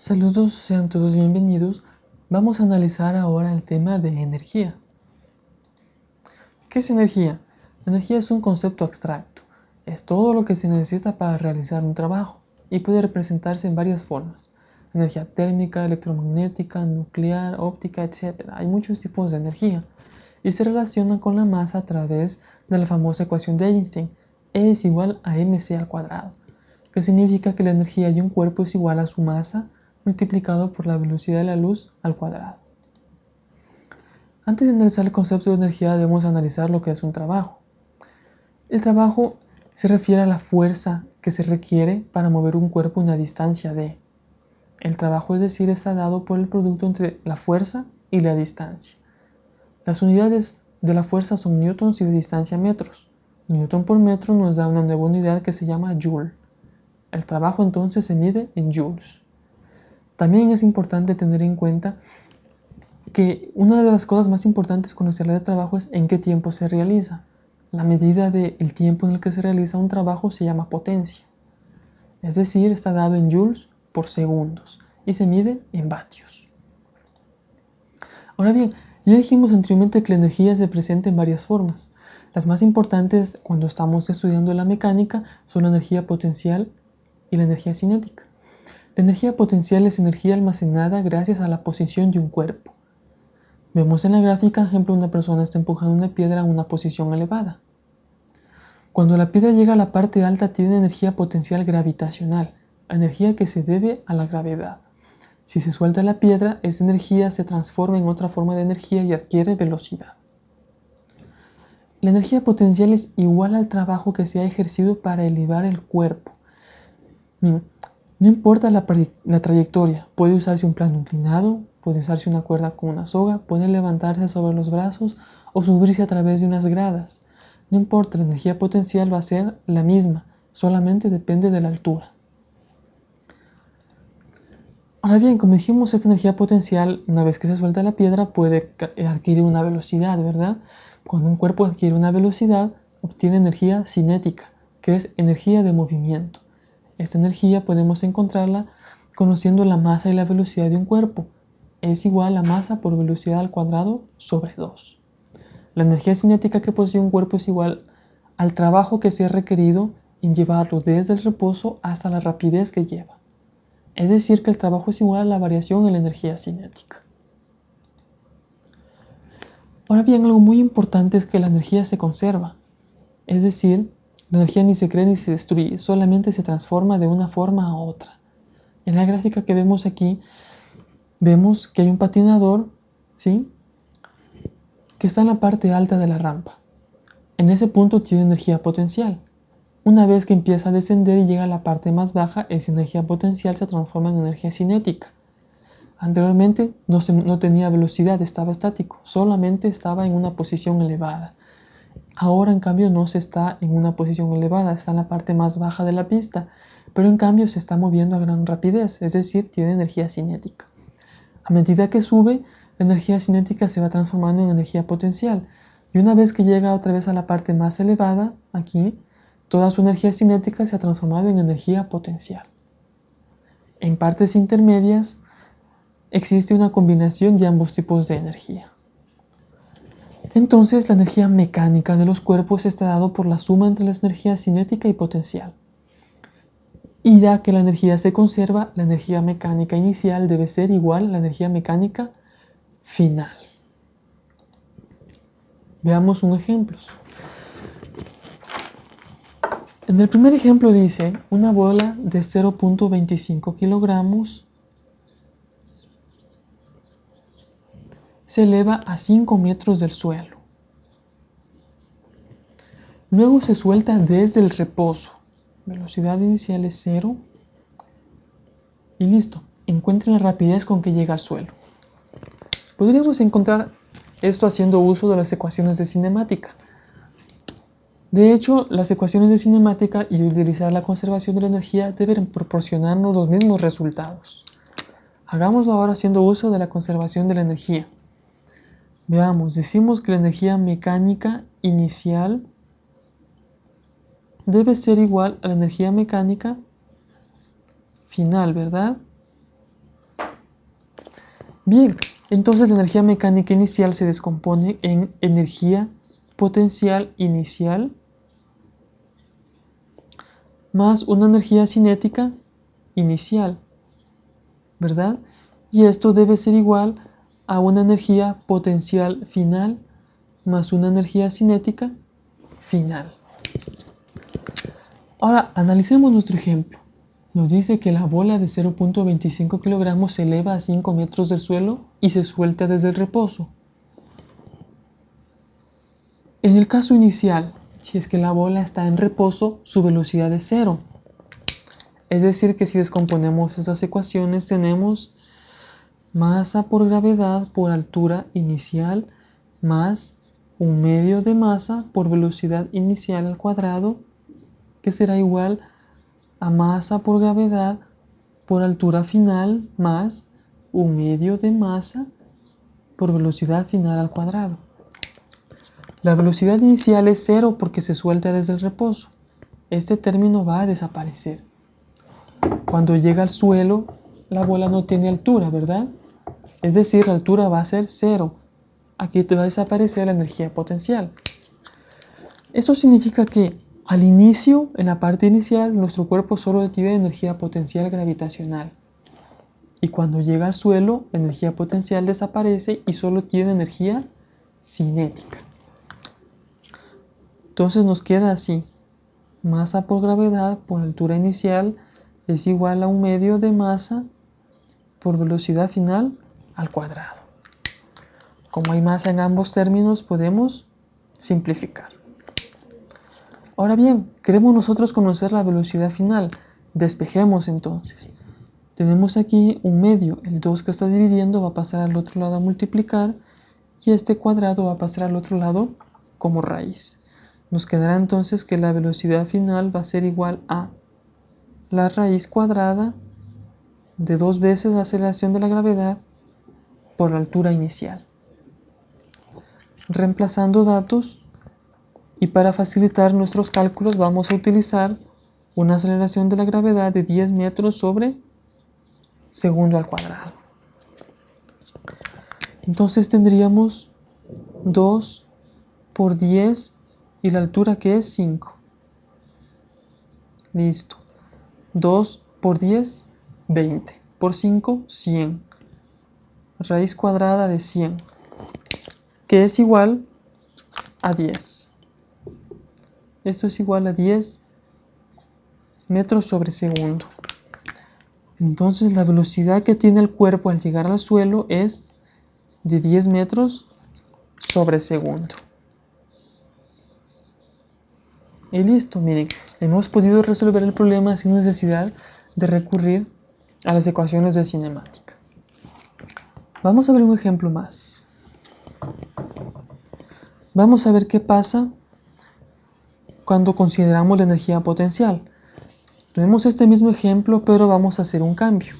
Saludos, sean todos bienvenidos. Vamos a analizar ahora el tema de energía. ¿Qué es energía? energía es un concepto abstracto. Es todo lo que se necesita para realizar un trabajo y puede representarse en varias formas. Energía térmica, electromagnética, nuclear, óptica, etc. Hay muchos tipos de energía y se relaciona con la masa a través de la famosa ecuación de Einstein, E es igual a mc al cuadrado, que significa que la energía de un cuerpo es igual a su masa multiplicado por la velocidad de la luz al cuadrado. Antes de analizar el concepto de energía debemos analizar lo que es un trabajo. El trabajo se refiere a la fuerza que se requiere para mover un cuerpo a una distancia de. El trabajo es decir está dado por el producto entre la fuerza y la distancia. Las unidades de la fuerza son newtons y de distancia metros. Newton por metro nos da una nueva unidad que se llama joule. El trabajo entonces se mide en joules. También es importante tener en cuenta que una de las cosas más importantes se habla de trabajo es en qué tiempo se realiza. La medida del tiempo en el que se realiza un trabajo se llama potencia. Es decir, está dado en joules por segundos y se mide en vatios. Ahora bien, ya dijimos anteriormente que la energía se presenta en varias formas. Las más importantes cuando estamos estudiando la mecánica son la energía potencial y la energía cinética. La energía potencial es energía almacenada gracias a la posición de un cuerpo. Vemos en la gráfica, ejemplo, una persona está empujando una piedra a una posición elevada. Cuando la piedra llega a la parte alta tiene energía potencial gravitacional, energía que se debe a la gravedad. Si se suelta la piedra, esa energía se transforma en otra forma de energía y adquiere velocidad. La energía potencial es igual al trabajo que se ha ejercido para elevar el cuerpo. No importa la, trayectoria, puede usarse un plano inclinado, puede usarse una cuerda con una soga, puede levantarse sobre los brazos o subirse a través de unas gradas. No importa, la energía potencial va a ser la misma, solamente depende de la altura. Ahora bien, como dijimos, esta energía potencial, una vez que se suelta la piedra, puede adquirir una velocidad, ¿verdad? Cuando un cuerpo adquiere una velocidad, obtiene energía cinética, que es energía de movimiento. Esta energía podemos encontrarla conociendo la masa y la velocidad de un cuerpo. Es igual a masa por velocidad al cuadrado sobre 2. La energía cinética que posee un cuerpo es igual al trabajo que se ha requerido en llevarlo desde el reposo hasta la rapidez que lleva. Es decir, que el trabajo es igual a la variación en la energía cinética. Ahora bien, algo muy importante es que la energía se conserva. Es decir, la energía ni se crea ni se destruye, solamente se transforma de una forma a otra. En la gráfica que vemos aquí, vemos que hay un patinador, ¿sí? Que está en la parte alta de la rampa. En ese punto tiene energía potencial. Una vez que empieza a descender y llega a la parte más baja, esa energía potencial se transforma en energía cinética. Anteriormente no, no tenía velocidad, estaba estático, solamente estaba en una posición elevada. Ahora en cambio no se está en una posición elevada, está en la parte más baja de la pista, pero en cambio se está moviendo a gran rapidez, es decir, tiene energía cinética. A medida que sube, la energía cinética se va transformando en energía potencial, y una vez que llega otra vez a la parte más elevada, aquí, toda su energía cinética se ha transformado en energía potencial. En partes intermedias existe una combinación de ambos tipos de energía. Entonces la energía mecánica de los cuerpos está dado por la suma entre las energías cinética y potencial. Y ya que la energía se conserva, la energía mecánica inicial debe ser igual a la energía mecánica final. Veamos un ejemplo. En el primer ejemplo dice una bola de 0.25 kilogramos se eleva a 5 metros del suelo. Luego se suelta desde el reposo. Velocidad inicial es 0. Y listo. Encuentren la rapidez con que llega al suelo. Podríamos encontrar esto haciendo uso de las ecuaciones de cinemática. De hecho, las ecuaciones de cinemática y utilizar la conservación de la energía deben proporcionarnos los mismos resultados. Hagámoslo ahora haciendo uso de la conservación de la energía. Veamos, decimos que la energía mecánica inicial debe ser igual a la energía mecánica final, ¿verdad? Bien, entonces la energía mecánica inicial se descompone en energía potencial inicial más una energía cinética inicial, ¿verdad? Y esto debe ser igual a una energía potencial final más una energía cinética final. Ahora, analicemos nuestro ejemplo. Nos dice que la bola de 0.25 kilogramos se eleva a 5 metros del suelo y se suelta desde el reposo. En el caso inicial, si es que la bola está en reposo, su velocidad es cero. Es decir, que si descomponemos esas ecuaciones tenemos masa por gravedad por altura inicial más un medio de masa por velocidad inicial al cuadrado, que será igual a masa por gravedad por altura final más un medio de masa por velocidad final al cuadrado. La velocidad inicial es cero porque se suelta desde el reposo. Este término va a desaparecer. Cuando llega al suelo, la bola no tiene altura, ¿verdad? Es decir, la altura va a ser cero. Aquí te va a desaparecer la energía potencial. Eso significa que al inicio, en la parte inicial, nuestro cuerpo solo tiene energía potencial gravitacional. Y cuando llega al suelo, la energía potencial desaparece y solo tiene energía cinética. Entonces nos queda así. Masa por gravedad por altura inicial es igual a un medio de masa por velocidad final al cuadrado. Como hay masa en ambos términos, podemos simplificar. Ahora bien, queremos nosotros conocer la velocidad final. Despejemos entonces. Tenemos aquí un medio, el 2 que está dividiendo va a pasar al otro lado a multiplicar y este cuadrado va a pasar al otro lado como raíz. Nos quedará entonces que la velocidad final va a ser igual a la raíz cuadrada de dos veces la aceleración de la gravedad por la altura inicial. Reemplazando datos y para facilitar nuestros cálculos vamos a utilizar una aceleración de la gravedad de 10 metros sobre segundo al cuadrado. Entonces tendríamos 2 por 10 y la altura que es 5. Listo. 2 por 10, 20. Por 5, 100. Raíz cuadrada de 100, que es igual a 10. Esto es igual a 10 metros sobre segundo. Entonces la velocidad que tiene el cuerpo al llegar al suelo es de 10 metros sobre segundo. Y listo, miren, hemos podido resolver el problema sin necesidad de recurrir a las ecuaciones de cinemática. Vamos a ver un ejemplo más. Vamos a ver qué pasa cuando consideramos la energía potencial. Tenemos este mismo ejemplo, pero vamos a hacer un cambio.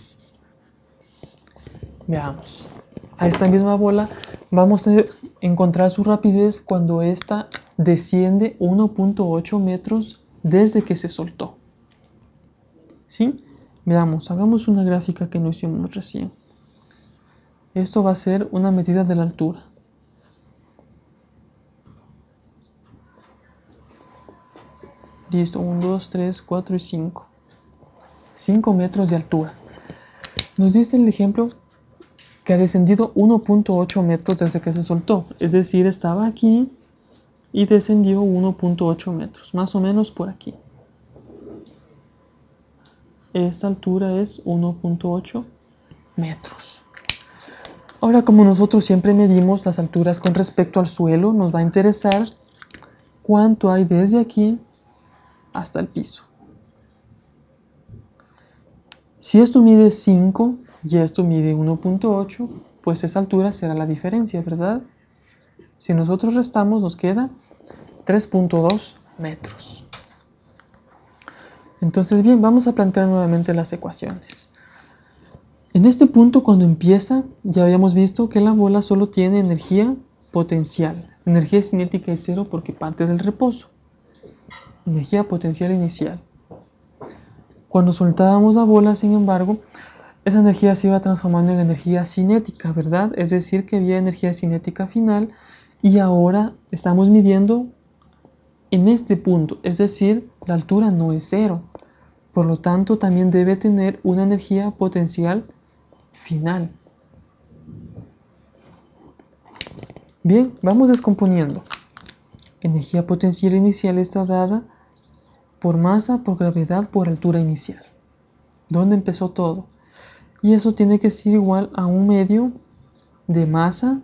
Veamos. A esta misma bola vamos a encontrar su rapidez cuando ésta desciende 1.8 metros desde que se soltó. ¿Sí? Veamos, hagamos una gráfica que no hicimos recién. Esto va a ser una medida de la altura. Listo, 1, 2, 3, 4 y 5. 5 metros de altura. Nos dice el ejemplo que ha descendido 1.8 metros desde que se soltó. Es decir, estaba aquí y descendió 1.8 metros, más o menos por aquí. Esta altura es 1.8 metros. Ahora, como nosotros siempre medimos las alturas con respecto al suelo, nos va a interesar cuánto hay desde aquí hasta el piso. Si esto mide 5 y esto mide 1.8, pues esa altura será la diferencia, ¿verdad? Si nosotros restamos nos queda 3.2 metros. Entonces bien, vamos a plantear nuevamente las ecuaciones. En este punto cuando empieza ya habíamos visto que la bola solo tiene energía potencial. Energía cinética es cero porque parte del reposo. Energía potencial inicial. Cuando soltábamos la bola, sin embargo, esa energía se iba transformando en energía cinética, ¿verdad? Es decir, que había energía cinética final y ahora estamos midiendo en este punto, es decir, la altura no es cero. Por lo tanto, también debe tener una energía potencial final. Bien, vamos descomponiendo. Energía potencial inicial está dada por masa, por gravedad, por altura inicial. ¿Dónde empezó todo? Y eso tiene que ser igual a un medio de masa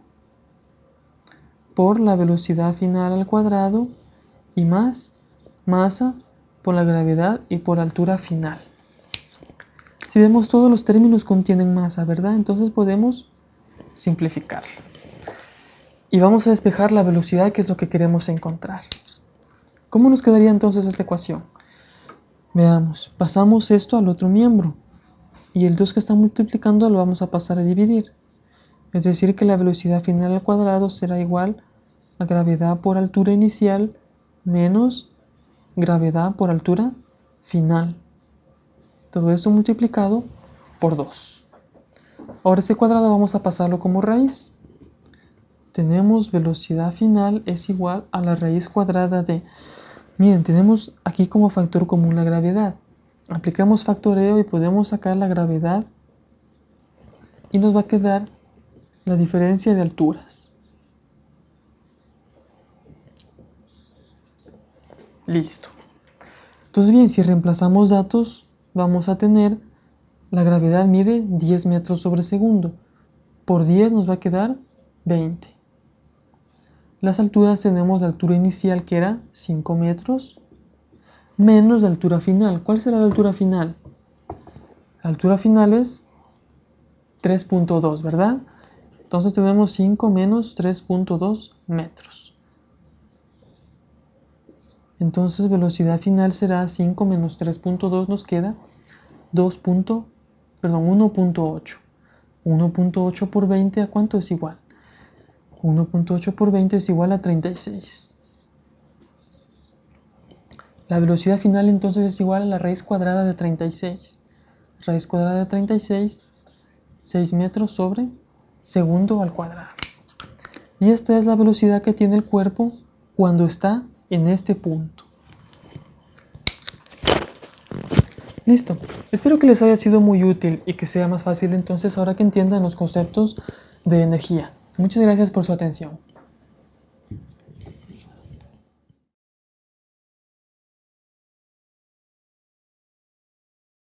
por la velocidad final al cuadrado y más masa por la gravedad y por altura final. Si vemos todos los términos contienen masa, ¿verdad? Entonces podemos simplificarlo. Y vamos a despejar la velocidad que es lo que queremos encontrar. ¿Cómo nos quedaría entonces esta ecuación? Veamos, pasamos esto al otro miembro y el 2 que está multiplicando lo vamos a pasar a dividir. Es decir que la velocidad final al cuadrado será igual a gravedad por altura inicial menos gravedad por altura final. Todo esto multiplicado por 2. Ahora ese cuadrado vamos a pasarlo como raíz. Tenemos velocidad final es igual a la raíz cuadrada de Miren, tenemos aquí como factor común la gravedad. Aplicamos factoreo y podemos sacar la gravedad y nos va a quedar la diferencia de alturas. Listo. Entonces bien, si reemplazamos datos, vamos a tener la gravedad mide 10 metros sobre segundo. Por 10 nos va a quedar 20. Las alturas tenemos la altura inicial que era 5 metros menos la altura final. ¿Cuál será la altura final? La altura final es 3.2, ¿verdad? Entonces tenemos 5 menos 3.2 metros. Entonces velocidad final será 5 menos 3.2 nos queda 2. perdón, 1.8. 1.8 por 20 a cuánto es igual? 1.8 por 20 es igual a 36. La velocidad final entonces es igual a la raíz cuadrada de 36. Raíz cuadrada de 36, 6 metros sobre segundo al cuadrado. Y esta es la velocidad que tiene el cuerpo cuando está en este punto. Listo. Espero que les haya sido muy útil y que sea más fácil entonces ahora que entiendan los conceptos de energía. Muchas gracias por su atención.